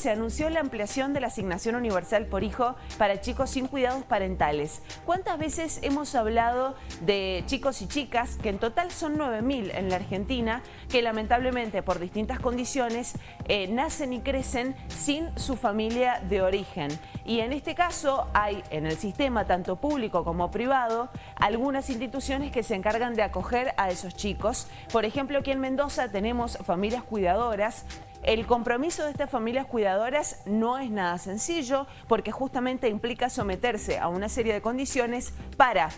se anunció la ampliación de la asignación universal por hijo para chicos sin cuidados parentales. ¿Cuántas veces hemos hablado de chicos y chicas, que en total son 9.000 en la Argentina, que lamentablemente por distintas condiciones eh, nacen y crecen sin su familia de origen? Y en este caso hay en el sistema, tanto público como privado, algunas instituciones que se encargan de acoger a esos chicos. Por ejemplo, aquí en Mendoza tenemos familias cuidadoras el compromiso de estas familias cuidadoras no es nada sencillo porque justamente implica someterse a una serie de condiciones para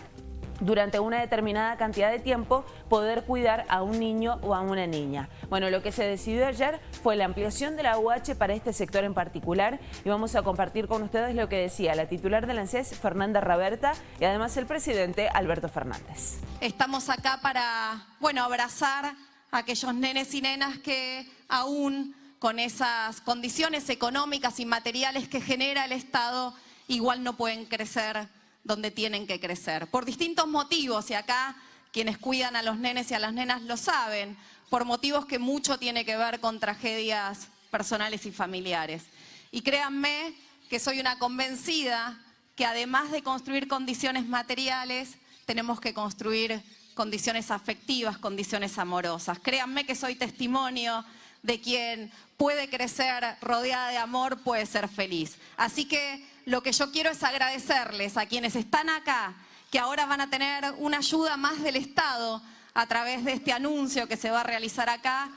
durante una determinada cantidad de tiempo poder cuidar a un niño o a una niña. Bueno, lo que se decidió ayer fue la ampliación de la UH para este sector en particular y vamos a compartir con ustedes lo que decía la titular del ANSES, Fernanda Raberta, y además el presidente, Alberto Fernández. Estamos acá para, bueno, abrazar aquellos nenes y nenas que aún con esas condiciones económicas y materiales que genera el Estado, igual no pueden crecer donde tienen que crecer. Por distintos motivos, y acá quienes cuidan a los nenes y a las nenas lo saben, por motivos que mucho tiene que ver con tragedias personales y familiares. Y créanme que soy una convencida que además de construir condiciones materiales, tenemos que construir condiciones afectivas, condiciones amorosas. Créanme que soy testimonio de quien puede crecer rodeada de amor, puede ser feliz. Así que lo que yo quiero es agradecerles a quienes están acá, que ahora van a tener una ayuda más del Estado a través de este anuncio que se va a realizar acá,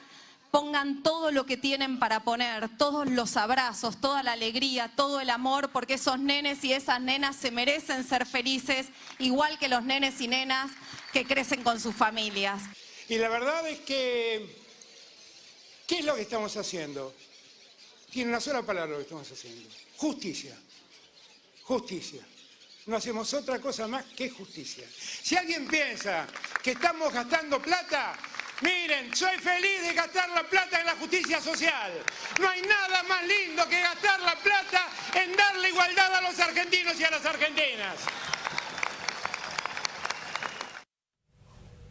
pongan todo lo que tienen para poner, todos los abrazos, toda la alegría, todo el amor, porque esos nenes y esas nenas se merecen ser felices, igual que los nenes y nenas que crecen con sus familias. Y la verdad es que, ¿qué es lo que estamos haciendo? Tiene una sola palabra lo que estamos haciendo, justicia, justicia. No hacemos otra cosa más que justicia. Si alguien piensa que estamos gastando plata, Miren, soy feliz de gastar la plata en la justicia social. No hay nada más lindo que gastar la plata en darle igualdad a los argentinos y a las argentinas.